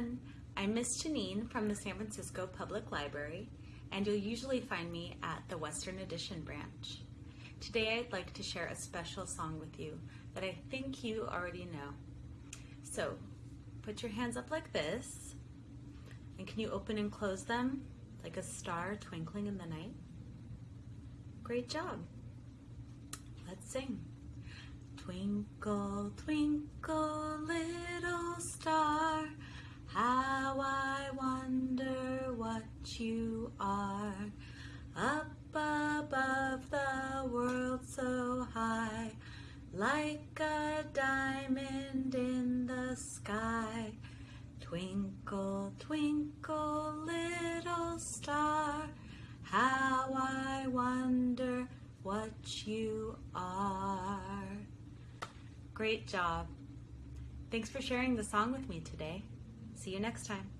everyone. I'm Miss Janine from the San Francisco Public Library, and you'll usually find me at the Western Addition branch. Today I'd like to share a special song with you that I think you already know. So, put your hands up like this, and can you open and close them like a star twinkling in the night? Great job. Let's sing. Twinkle, twinkle, you are. Up above the world so high, like a diamond in the sky. Twinkle, twinkle, little star, how I wonder what you are. Great job. Thanks for sharing the song with me today. See you next time.